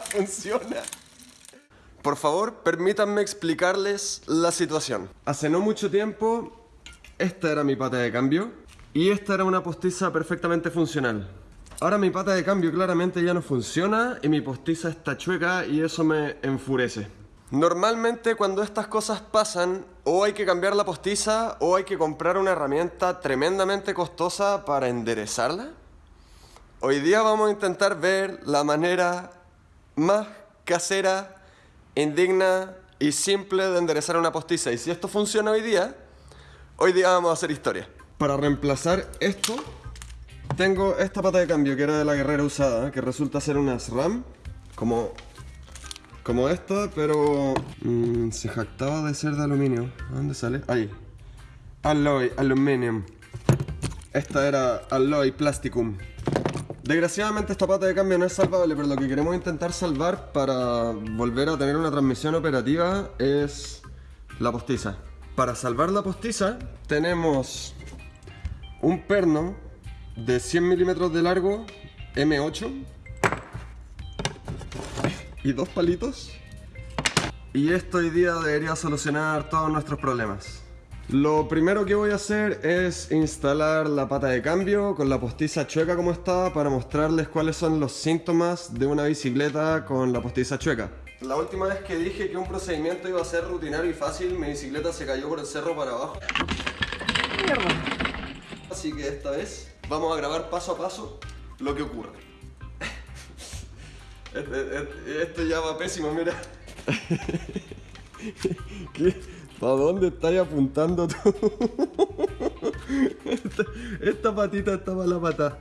funciona. Por favor, permítanme explicarles la situación. Hace no mucho tiempo, esta era mi pata de cambio y esta era una postiza perfectamente funcional. Ahora mi pata de cambio claramente ya no funciona y mi postiza está chueca y eso me enfurece. Normalmente cuando estas cosas pasan, o hay que cambiar la postiza o hay que comprar una herramienta tremendamente costosa para enderezarla. Hoy día vamos a intentar ver la manera más casera, indigna y simple de enderezar una postiza. Y si esto funciona hoy día, hoy día vamos a hacer historia. Para reemplazar esto, tengo esta pata de cambio que era de la guerrera usada, que resulta ser una SRAM, como, como esta, pero mm, se jactaba de ser de aluminio. ¿Dónde sale? Ahí. Alloy, aluminium. Esta era Alloy Plasticum. Desgraciadamente esta pata de cambio no es salvable, pero lo que queremos intentar salvar para volver a tener una transmisión operativa es la postiza. Para salvar la postiza tenemos un perno de 100 milímetros de largo M8 y dos palitos y esto hoy día debería solucionar todos nuestros problemas. Lo primero que voy a hacer es instalar la pata de cambio con la postiza chueca como está para mostrarles cuáles son los síntomas de una bicicleta con la postiza chueca. La última vez que dije que un procedimiento iba a ser rutinario y fácil, mi bicicleta se cayó por el cerro para abajo. Así que esta vez vamos a grabar paso a paso lo que ocurre. Este, este, esto ya va pésimo, mira. ¿Qué? ¿Para dónde estás apuntando tú? esta, patita está para la pata.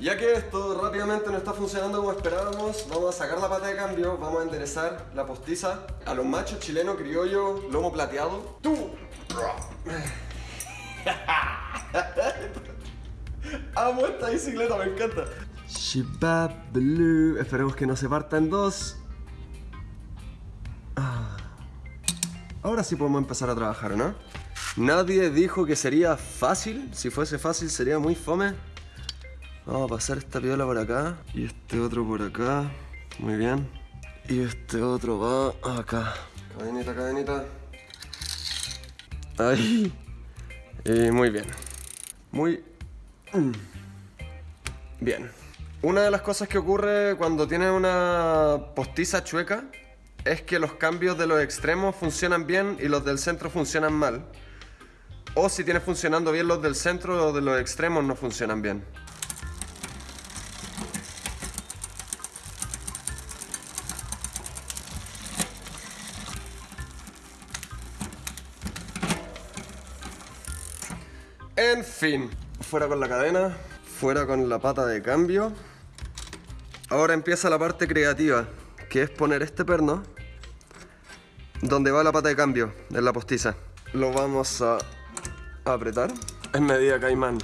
Ya que esto rápidamente no está funcionando como esperábamos, vamos a sacar la pata de cambio, vamos a enderezar la postiza a los machos chilenos criollo, lomo plateado. ¡Tú! Amo esta bicicleta, me encanta. Blue. Esperemos que no se parta en dos. Ahora sí podemos empezar a trabajar, ¿no? Nadie dijo que sería fácil. Si fuese fácil sería muy fome. Vamos a pasar esta piola por acá. Y este otro por acá. Muy bien. Y este otro va acá. Cadenita, cadenita. Ahí. Y muy bien. Muy. Bien. Una de las cosas que ocurre cuando tienes una postiza chueca es que los cambios de los extremos funcionan bien y los del centro funcionan mal. O si tienes funcionando bien los del centro, los de los extremos no funcionan bien. En fin fuera con la cadena, fuera con la pata de cambio. Ahora empieza la parte creativa, que es poner este perno donde va la pata de cambio, en la postiza. Lo vamos a apretar en medida caimán.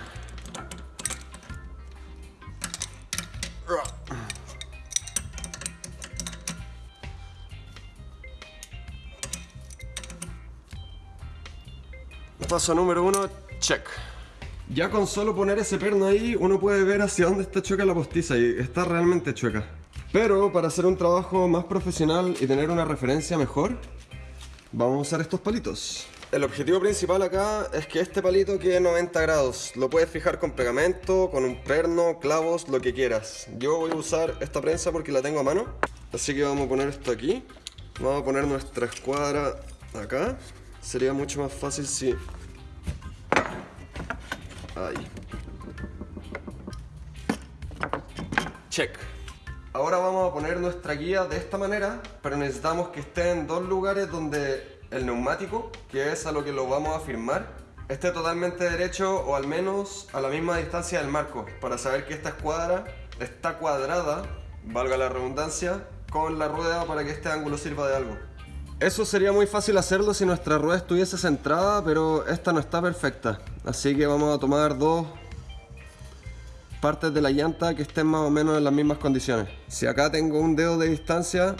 Paso número uno, check. Ya con solo poner ese perno ahí, uno puede ver hacia dónde está chueca la postiza y está realmente chueca. Pero para hacer un trabajo más profesional y tener una referencia mejor, vamos a usar estos palitos. El objetivo principal acá es que este palito quede 90 grados. Lo puedes fijar con pegamento, con un perno, clavos, lo que quieras. Yo voy a usar esta prensa porque la tengo a mano. Así que vamos a poner esto aquí. Vamos a poner nuestra escuadra acá. Sería mucho más fácil si Ahí. Check. Ahora vamos a poner nuestra guía de esta manera, pero necesitamos que esté en dos lugares donde el neumático, que es a lo que lo vamos a firmar, esté totalmente derecho o al menos a la misma distancia del marco, para saber que esta escuadra está cuadrada, valga la redundancia, con la rueda para que este ángulo sirva de algo. Eso sería muy fácil hacerlo si nuestra rueda estuviese centrada, pero esta no está perfecta. Así que vamos a tomar dos partes de la llanta que estén más o menos en las mismas condiciones. Si acá tengo un dedo de distancia,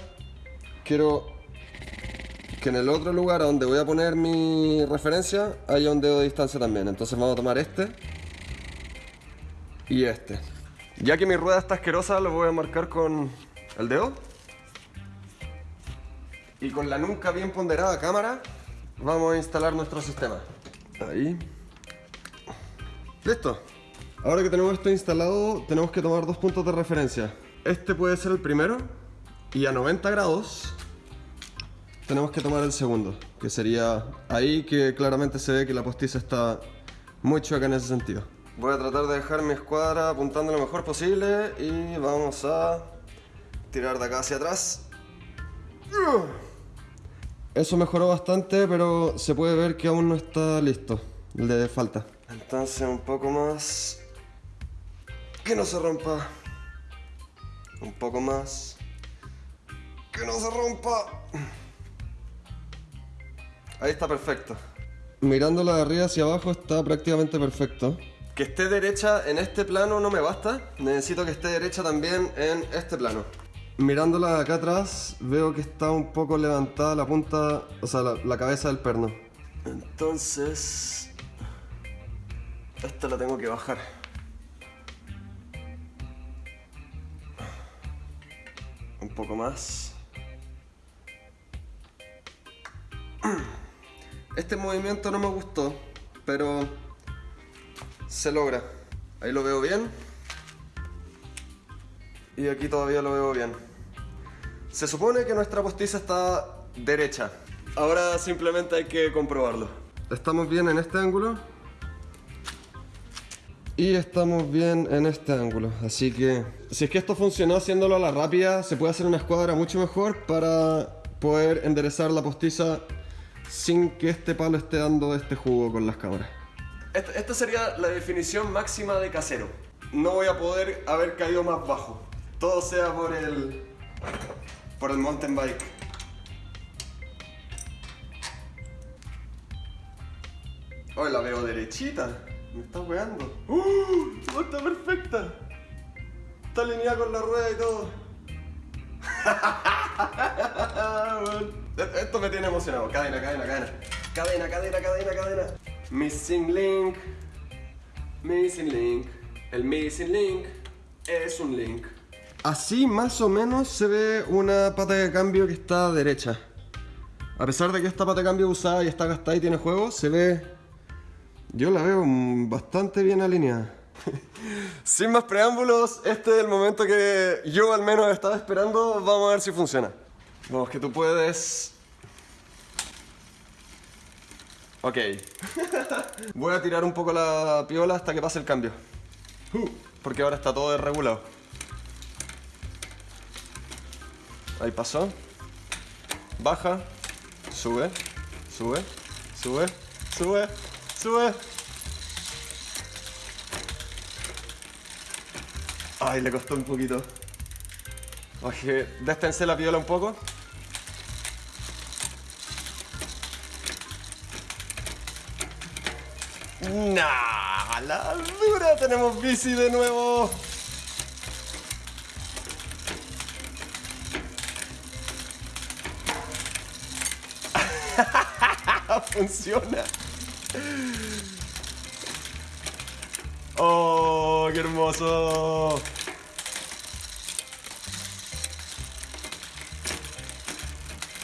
quiero que en el otro lugar donde voy a poner mi referencia haya un dedo de distancia también. Entonces vamos a tomar este y este. Ya que mi rueda está asquerosa, lo voy a marcar con el dedo Y con la nunca bien ponderada cámara, vamos a instalar nuestro sistema. Ahí. Listo. Ahora que tenemos esto instalado, tenemos que tomar dos puntos de referencia. Este puede ser el primero, y a 90 grados tenemos que tomar el segundo, que sería ahí que claramente se ve que la postiza está muy chueca en ese sentido. Voy a tratar de dejar mi escuadra apuntando lo mejor posible y vamos a tirar de acá hacia atrás. Eso mejoró bastante, pero se puede ver que aún no está listo. Le falta. Entonces un poco más. Que no se rompa. Un poco más. Que no se rompa. Ahí está perfecto. Mirándola de arriba hacia abajo está prácticamente perfecto. Que esté derecha en este plano no me basta. Necesito que esté derecha también en este plano. Mirándola de acá atrás veo que está un poco levantada la punta, o sea, la, la cabeza del perno. Entonces... Esta la tengo que bajar. Un poco más. Este movimiento no me gustó, pero se logra. Ahí lo veo bien. Y aquí todavía lo veo bien. Se supone que nuestra postiza está derecha. Ahora simplemente hay que comprobarlo. Estamos bien en este ángulo. Y estamos bien en este ángulo. Así que si es que esto funcionó haciéndolo a la rápida, se puede hacer una escuadra mucho mejor para poder enderezar la postiza sin que este palo esté dando este jugo con las cámaras. Esta, sería la definición máxima de casero. No voy a poder haber caído más bajo. Todo sea por el... por el mountain bike. Hoy la veo derechita. Me está weando. ¡Uh! Está perfecta. Está alineada con la rueda y todo. Esto me tiene emocionado. Cadena, cadena, cadena. Cadena, cadena, cadena, cadena. Missing link. Missing link. El missing link es un link. Así más o menos se ve una pata de cambio que está derecha. A pesar de que esta pata de cambio usada y está gastada y tiene juego, se ve... Yo la veo bastante bien alineada. Sin más preámbulos, este es el momento que yo al menos estaba esperando. Vamos a ver si funciona. Vamos, que tú puedes. Ok. Voy a tirar un poco la piola hasta que pase el cambio. Porque ahora está todo desregulado. Ahí pasó. Baja. Sube. Sube. Sube. Sube. Sube. Ay, le costó un poquito. Oye, déstense la piola un poco. Nah, la dura, tenemos bici de nuevo. Funciona. ¡Oh, qué hermoso!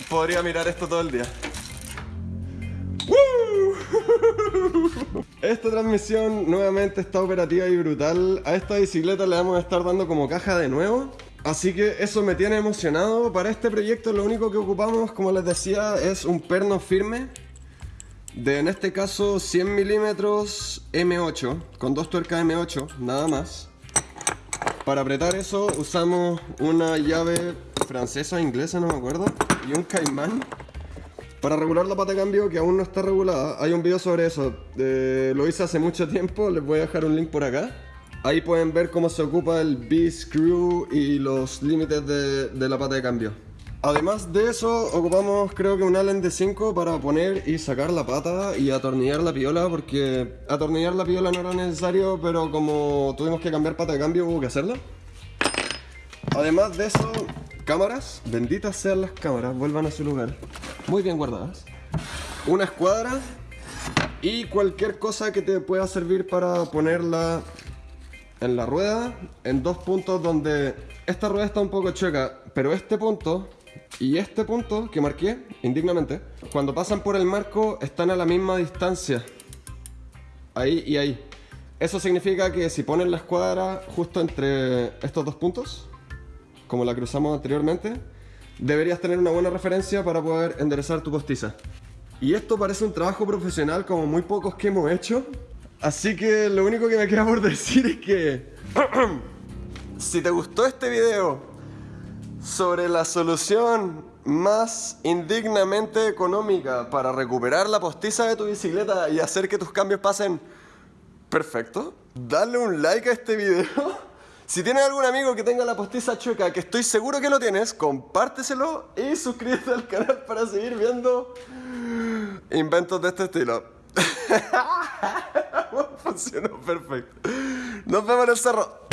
Podría mirar esto todo el día. Esta transmisión nuevamente está operativa y brutal. A esta bicicleta le vamos a estar dando como caja de nuevo. Así que eso me tiene emocionado. Para este proyecto lo único que ocupamos, como les decía, es un perno firme de en este caso 100 milímetros M8 con dos tuercas M8 nada más. Para apretar eso usamos una llave francesa inglesa no me acuerdo y un caimán. Para regular la pata de cambio que aún no está regulada hay un video sobre eso. Eh, lo hice hace mucho tiempo les voy a dejar un link por acá. Ahí pueden ver cómo se ocupa el B-screw y los límites de, de la pata de cambio Además de eso, ocupamos creo que un Allen de 5 para poner y sacar la pata y atornillar la piola porque atornillar la piola no era necesario, pero como tuvimos que cambiar pata de cambio hubo que hacerlo. Además de eso, cámaras, benditas sean las cámaras, vuelvan a su lugar, muy bien guardadas. Una escuadra y cualquier cosa que te pueda servir para ponerla en la rueda en dos puntos donde esta rueda está un poco chueca, pero este punto y este punto que marqué indignamente, cuando pasan por el marco están a la misma distancia. Ahí y ahí. Eso significa que si ponen la escuadra justo entre estos dos puntos, como la cruzamos anteriormente, deberías tener una buena referencia para poder enderezar tu postiza. Y esto parece un trabajo profesional como muy pocos que hemos hecho. Así que lo único que me queda por decir es que... si te gustó este video sobre la solución más indignamente económica para recuperar la postiza de tu bicicleta y hacer que tus cambios pasen perfecto, dale un like a este video. Si tienes algún amigo que tenga la postiza chueca, que estoy seguro que lo tienes, compárteselo y suscríbete al canal para seguir viendo inventos de este estilo. Funcionó perfecto. Nos vemos en el cerro.